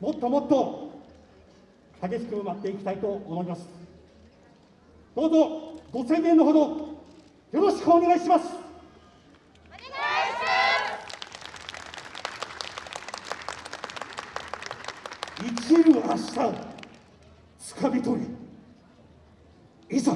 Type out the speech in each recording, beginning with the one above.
もっともっと激しく埋まっていきたいと思います。どうぞご声援のほどよろしくお願いします。生きる明日をつかみ取りいざ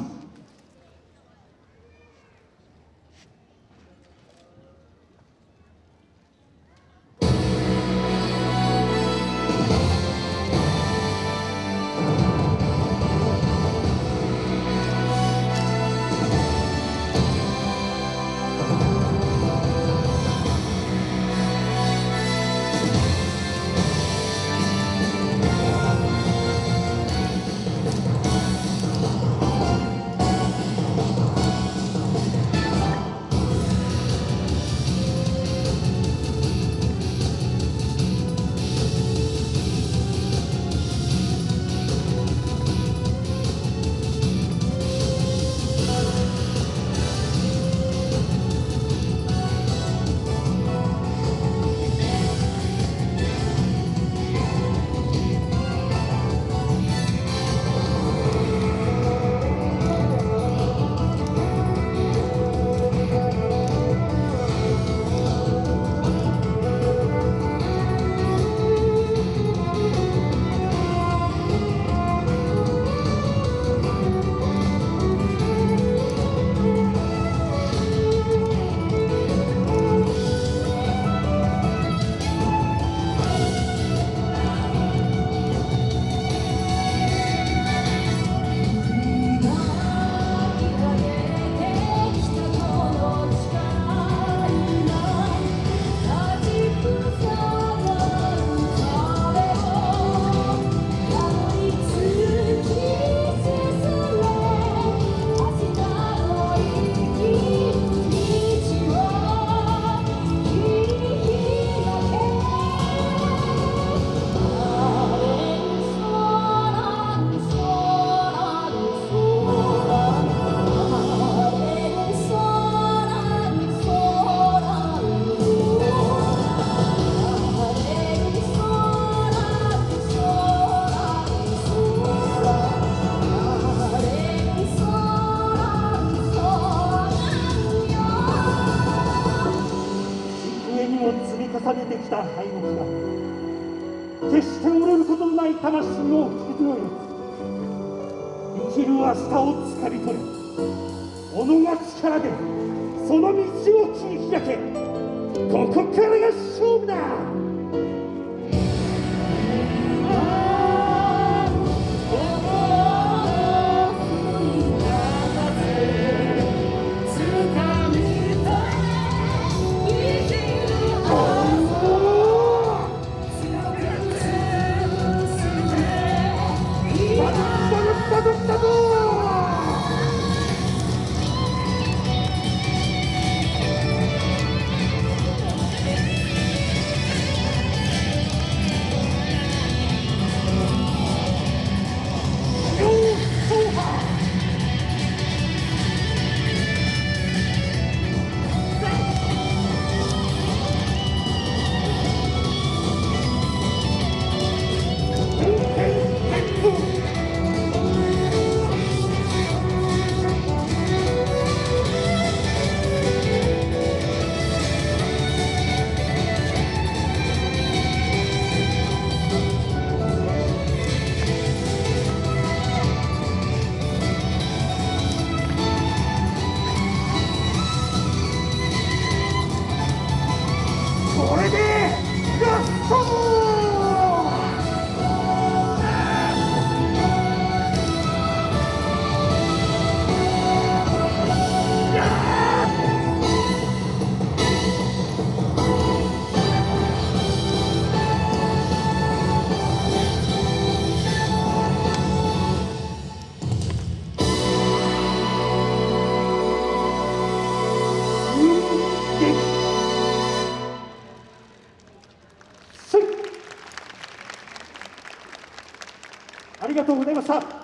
重ねてきた敗北が決して折れることのない魂を引き継ぐ生きる明日をつかみ取れ。己が力でその道を切り開け。ここからが勝負。冲とうございました。